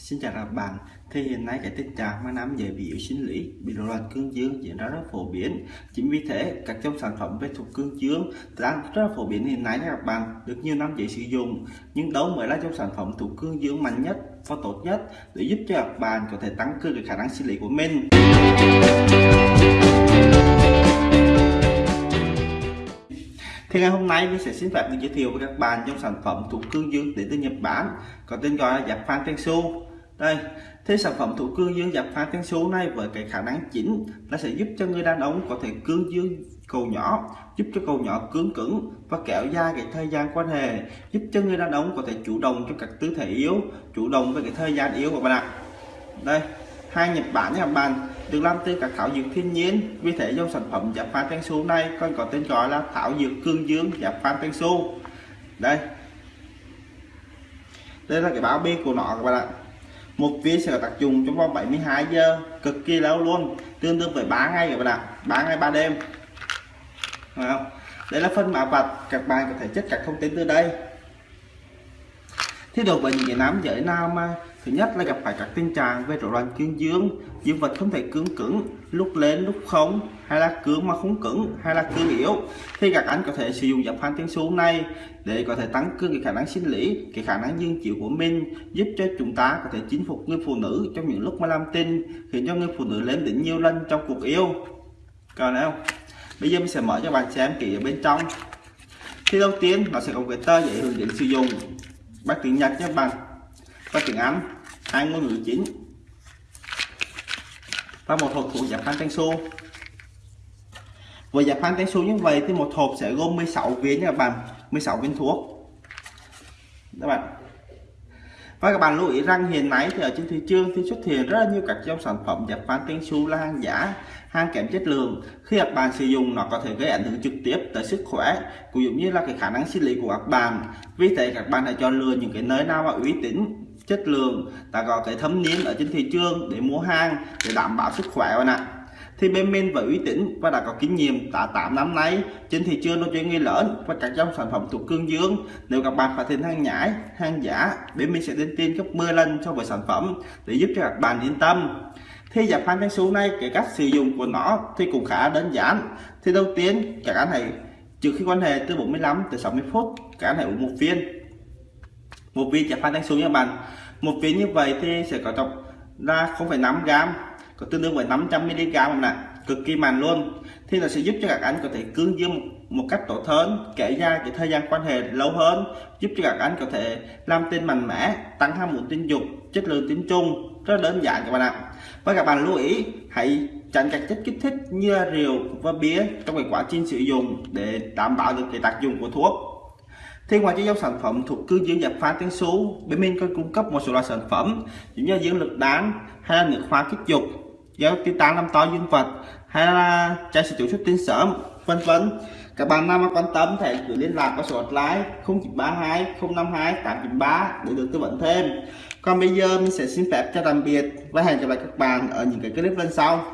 Xin chào các bạn, thì hiện nay cái tình trạng mà nam giới bị yếu sinh lý, bị rối loạn cương dương diễn ra rất phổ biến. Chính vì thế, các trong sản phẩm về thuộc cương dương đang rất là phổ biến hiện nay các bạn được nhiều nam giới sử dụng. Nhưng đâu mới là trong sản phẩm thuộc cương dương mạnh nhất và tốt nhất để giúp cho các bạn có thể tăng cường cái khả năng sinh lý của mình. Thì ngày hôm nay mình sẽ xin phép được giới thiệu với các bạn trong sản phẩm thuộc cương dương đến từ Nhật Bản có tên gọi là giáp phan tensu đây, thế sản phẩm thủ cương dương dập pha tiếng số này với cái khả năng chính nó sẽ giúp cho người đàn ông có thể cương dương cầu nhỏ, giúp cho cầu nhỏ cứng cứng và kéo dài cái thời gian quan hệ, giúp cho người đàn ông có thể chủ động trong các tư thế yếu, chủ động với cái thời gian yếu của bạn ạ. Đây, hai Nhật Bản nha bạn được làm từ các thảo dược thiên nhiên, vì thế trong sản phẩm dập pha tiếng số này còn có tên gọi là thảo dược cương dương dập pha tiếng số. Đây đây là cái báo bì của nó các bạn ạ một viên sẽ có tác dụng trong vòng 72 giờ. Cực kỳ lâu luôn. Tương đương với 3 ngày các bạn ạ. 3 ngày 3 đêm. Không? đây là phân mã vạch các bạn có thể check các thông tin từ đây thì đối với những cái nam giới nào mà, thứ nhất là gặp phải các tình trạng về rối loạn cương dương dương vật không thể cứng cứng, lúc lên lúc không, hay là cứng mà không cứng, hay là cứng yếu. Thì các anh có thể sử dụng giáp phan tiếng số này để có thể tăng cường cái khả năng sinh lý, cái khả năng dương chịu của mình, giúp cho chúng ta có thể chinh phục người phụ nữ trong những lúc mà làm tin khiến cho người phụ nữ lên đỉnh nhiều lần trong cuộc yêu. Còn không bây giờ mình sẽ mở cho bạn xem kỹ ở bên trong. Thì đầu tiên, nó sẽ có cái tờ giấy hướng dẫn sử dụng bằng tiếng Nhật Nhật Bản và tiếng Anh hai ngôn ngữ chính. Và một hộp thuốc giáp phan tăng su với giáp phan tăng su như vậy thì một hộp sẽ gồm 16 viên nha các bạn 16 viên thuốc. Các bạn và các bạn lưu ý rằng hiện nay thì ở trên thị trường thì xuất hiện rất là nhiều các dòng sản phẩm giảm phán tiếng su là hàng giả, hàng kém chất lượng. Khi các bạn sử dụng, nó có thể gây ảnh hưởng trực tiếp tới sức khỏe, cũng giống như là cái khả năng sinh lý của các bạn. Vì thế, các bạn hãy chọn lựa những cái nơi nào mà uy tín, chất lượng, ta có cái thấm niên ở trên thị trường để mua hàng để đảm bảo sức khỏe bạn ạ thì bên mình với uy tín và đã có kinh nghiệm đã 8 năm nay. Trên thị trường nói chuyện người lớn và các dòng sản phẩm thuộc cương dương. Nếu các bạn phát hiện hàng nhái hàng giả bên mình sẽ đến tin gấp 10 lần so với sản phẩm để giúp cho các bạn yên tâm. Thì giảm phan thanh số này cái cách sử dụng của nó thì cũng khá đơn giản. Thì đầu tiên các anh hãy trước khi quan hệ từ 45 tới 60 phút các anh hãy uống một viên. Một viên giảm phan thanh số nha bạn. Một viên như vậy thì sẽ có trọng ra 0,5 gram có tương đương với 500 mg nè cực kỳ mạnh luôn. Thì nó sẽ giúp cho các anh có thể cương dương một, cách tốt hơn kể ra cái thời gian quan hệ lâu hơn giúp cho các anh có thể làm tin mạnh mẽ tăng ham muốn tình dục chất lượng tính chung. Rất đơn giản các bạn ạ. Và các bạn lưu ý hãy tránh các chất kích thích như rượu và bia trong cái quá trình sử dụng để đảm bảo được cái tác dụng của thuốc. Thì ngoài cho dòng sản phẩm thuộc cương dương dập pha tiếng số bên mình còn cung cấp một số loại sản phẩm như dưỡng lực đán hay là nước hoa kích dục do tiêu tán làm to dương vật hay là trai sử dụng xuất tinh sớm, vân vân. Các bạn nào mà quan tâm thì gửi liên lạc qua số hotline 0932 052 893 để được tư vấn thêm. Còn bây giờ mình sẽ xin phép cho tạm biệt và hẹn gặp lại các bạn ở những cái clip lần sau.